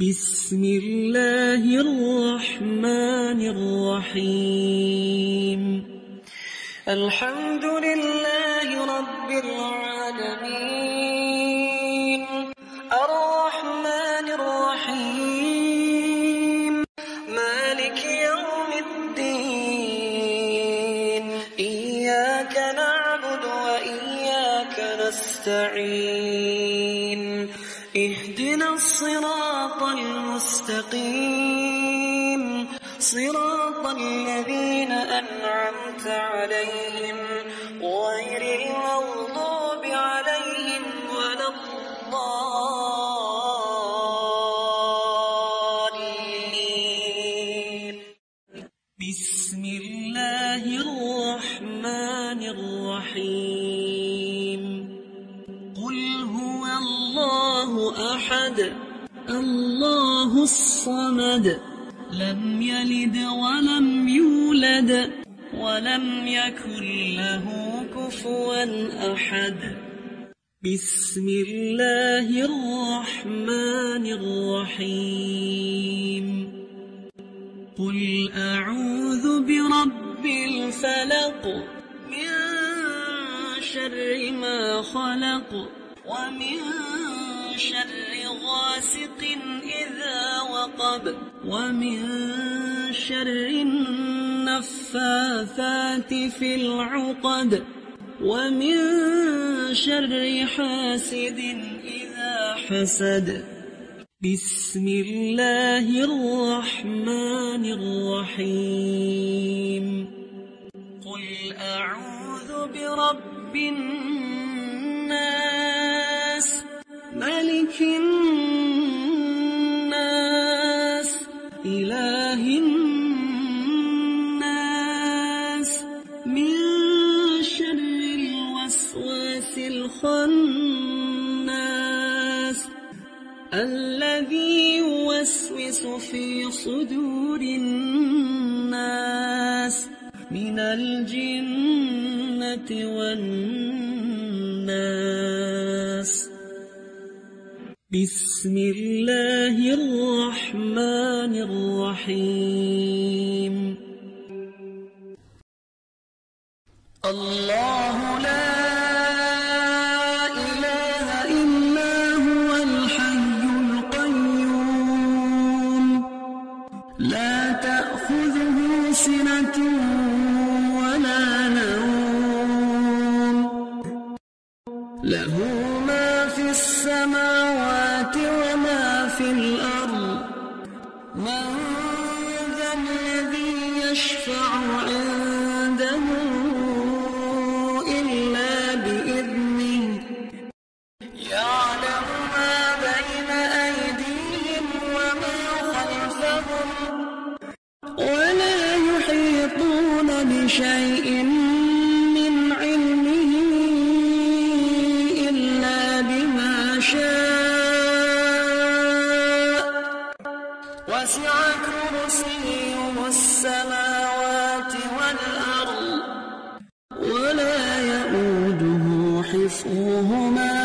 بسم الله الرحمن الرحيم. الحمد لله رب العالمين. الرحمن الرحيم. مالك يوم الدين. إياك نعبد وإياك نستعين. اهدنا الصراط المستقيم. صراط الذين أنعمت عليهم غير المغضوب عليهم ولا الضالين. بسم الله الرحمن الرحيم. أحد. الله الصمد. لم يلد ولم يولد ولم يكن له كفوا أحد. بسم الله الرحمن الرحيم. قل أعوذ برب الفلق من شر ما خلق ومن شر غاسق إذا وقب ومن شر النفاثات في العقد ومن شر حاسد إذا حسد. بسم الله الرحمن الرحيم. قل أعوذ برب الناس ملك الناس إله الناس. من شر الوسواس الخناس الذي يوسوس في صدور الناس. من الجنة والناس. بسم الله الرحمن الرحيم. الله لا إله إلا هو الحي القيوم. لا تأخذه سنة ولا نوم. له ما السماوات وما في الأرض. من ذا الذي يشفع عنده وسع كرسيه السماوات والأرض ولا حفظهما